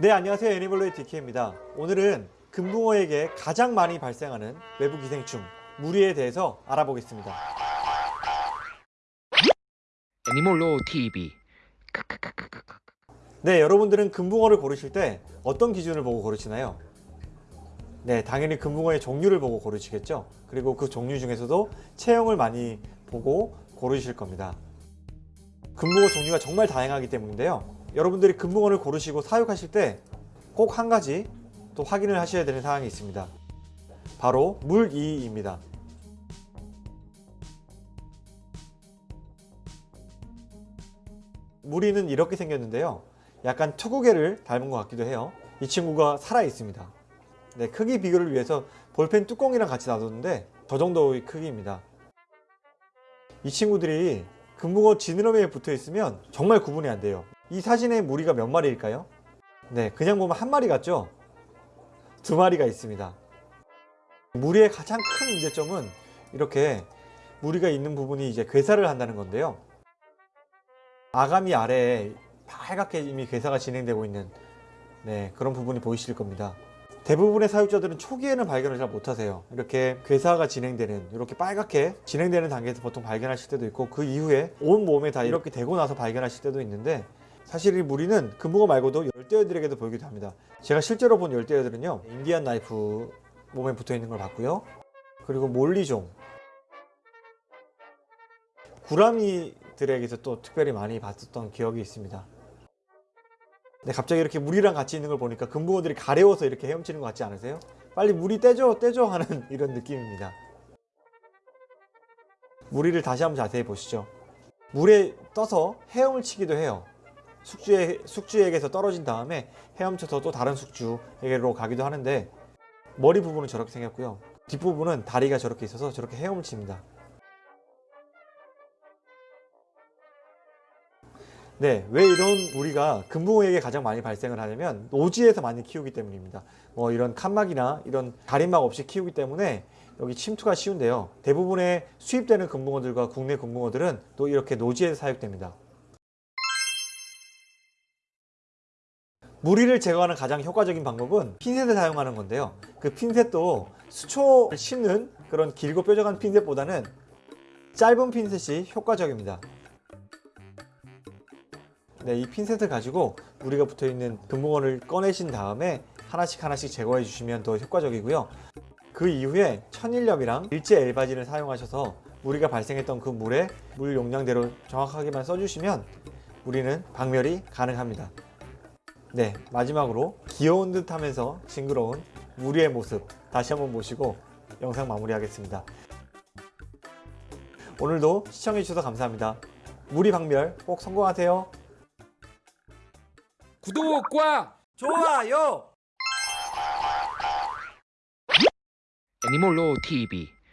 네 안녕하세요. 애니멀로의 DK입니다. 오늘은 금붕어에게 가장 많이 발생하는 외부 기생충 무리에 대해서 알아보겠습니다. 애니몰로 TV 네 여러분들은 금붕어를 고르실 때 어떤 기준을 보고 고르시나요? 네 당연히 금붕어의 종류를 보고 고르시겠죠? 그리고 그 종류 중에서도 체형을 많이 보고 고르실 겁니다. 금붕어 종류가 정말 다양하기 때문인데요 여러분들이 금붕어를 고르시고 사육하실 때 꼭 한 가지 또 확인을 하셔야 되는 사항이 있습니다. 바로 물이입니다. 무리는 이렇게 생겼는데요. 약간 투구개를 닮은 것 같기도 해요. 이 친구가 살아 있습니다. 네, 크기 비교를 위해서 볼펜 뚜껑이랑 같이 놔뒀는데 저 정도의 크기입니다. 이 친구들이 금붕어 지느러미에 붙어 있으면 정말 구분이 안 돼요 이 사진의 무리가 몇 마리일까요? 네 그냥 보면 한 마리 같죠? 두 마리가 있습니다 무리의 가장 큰 문제점은 이렇게 무리가 있는 부분이 이제 괴사를 한다는 건데요 아가미 아래에 빨갛게 이미 괴사가 진행되고 있는 네, 그런 부분이 보이실 겁니다 대부분의 사육자들은 초기에는 발견을 잘 못하세요. 이렇게 괴사가 진행되는 이렇게 빨갛게 진행되는 단계에서 보통 발견하실 때도 있고 그 이후에 온 몸에 다 이렇게 되고 나서 발견하실 때도 있는데 사실 이 무리는 금붕어 말고도 열대어들에게도 보이기도 합니다. 제가 실제로 본 열대어들은요 인디안 나이프 몸에 붙어 있는 걸 봤고요. 그리고 몰리종. 구라미들에게서 또 특별히 많이 봤었던 기억이 있습니다 근데 갑자기 이렇게 물이랑 같이 있는 걸 보니까 금붕어들이 가려워서 이렇게 헤엄치는 것 같지 않으세요? 빨리 물이 떼줘 떼줘 하는 이런 느낌입니다. 무리를 다시 한번 자세히 보시죠. 물에 떠서 헤엄을 치기도 해요. 숙주에, 숙주에게서 떨어진 다음에 헤엄쳐서 또 다른 숙주에게로 가기도 하는데 머리 부분은 저렇게 생겼고요. 뒷부분은 다리가 저렇게 있어서 저렇게 헤엄을 칩니다 네, 왜 이런 무리가 금붕어에게 가장 많이 발생을 하냐면 노지에서 많이 키우기 때문입니다. 뭐 이런 칸막이나 이런 가림막 없이 키우기 때문에 여기 침투가 쉬운데요. 대부분의 수입되는 금붕어들과 국내 금붕어들은 또 이렇게 노지에서 사육됩니다. 무리를 제거하는 가장 효과적인 방법은 핀셋을 사용하는 건데요. 그 핀셋도 수초를 씹는 그런 길고 뾰족한 핀셋보다는 짧은 핀셋이 효과적입니다. 네, 이 핀셋을 가지고 무리가 붙어있는 금붕어를 꺼내신 다음에 하나씩 하나씩 제거해 주시면 더 효과적이고요. 그 이후에 천일염이랑 일제 엘바진을 사용하셔서 무리가 발생했던 그 물에 물 용량대로 정확하게만 써주시면 무리는 박멸이 가능합니다. 네 마지막으로 귀여운 듯 하면서 징그러운 무리의 모습 다시 한번 보시고 영상 마무리하겠습니다. 오늘도 시청해주셔서 감사합니다. 무리 박멸 꼭 성공하세요 구독과 좋아요. 애니몰로 TV